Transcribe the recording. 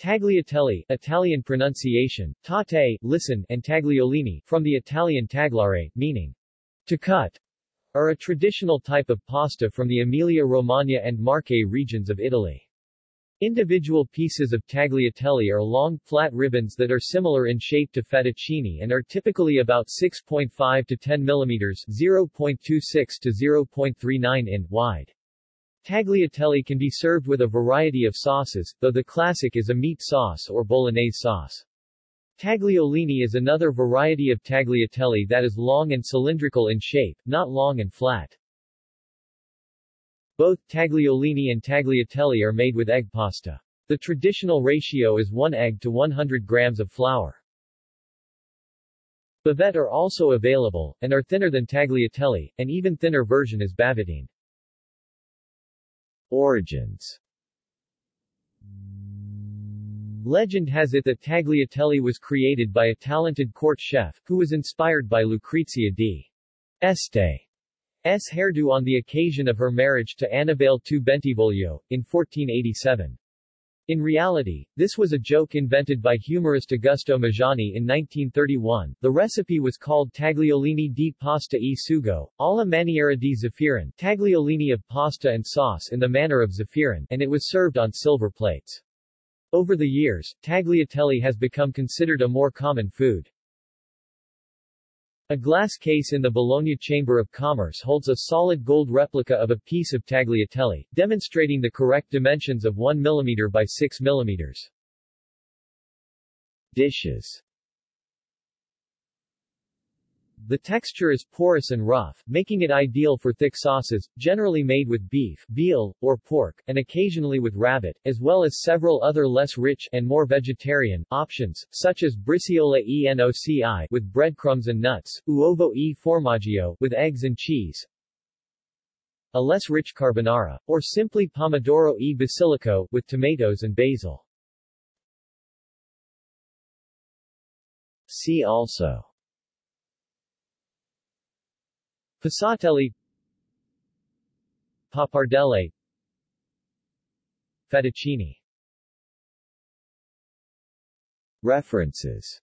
Tagliatelle, Italian pronunciation, tate, listen, and tagliolini, from the Italian tagliare, meaning to cut, are a traditional type of pasta from the Emilia-Romagna and Marche regions of Italy. Individual pieces of tagliatelle are long, flat ribbons that are similar in shape to fettuccine and are typically about 6.5 to 10 mm 0.26 to 0.39 in wide. Tagliatelle can be served with a variety of sauces, though the classic is a meat sauce or bolognese sauce. Tagliolini is another variety of tagliatelle that is long and cylindrical in shape, not long and flat. Both tagliolini and tagliatelle are made with egg pasta. The traditional ratio is 1 egg to 100 grams of flour. Bavette are also available, and are thinner than tagliatelle, an even thinner version is bavettine. Origins Legend has it that tagliatelle was created by a talented court chef, who was inspired by Lucrezia d. S. hairdo on the occasion of her marriage to Annibale II Bentivoglio, in 1487. In reality, this was a joke invented by humorist Augusto Majani in 1931. The recipe was called tagliolini di pasta e sugo, alla maniera di zaffirin, tagliolini of pasta and sauce in the manner of zaffirin, and it was served on silver plates. Over the years, tagliatelle has become considered a more common food. A glass case in the Bologna Chamber of Commerce holds a solid gold replica of a piece of tagliatelle, demonstrating the correct dimensions of 1 mm by 6 mm. Dishes the texture is porous and rough, making it ideal for thick sauces, generally made with beef, veal, or pork, and occasionally with rabbit, as well as several other less rich and more vegetarian options, such as briciole e noci with breadcrumbs and nuts, uovo e formaggio with eggs and cheese, a less rich carbonara, or simply pomodoro e basilico with tomatoes and basil. See also Passatelli Pappardelle Fettuccine References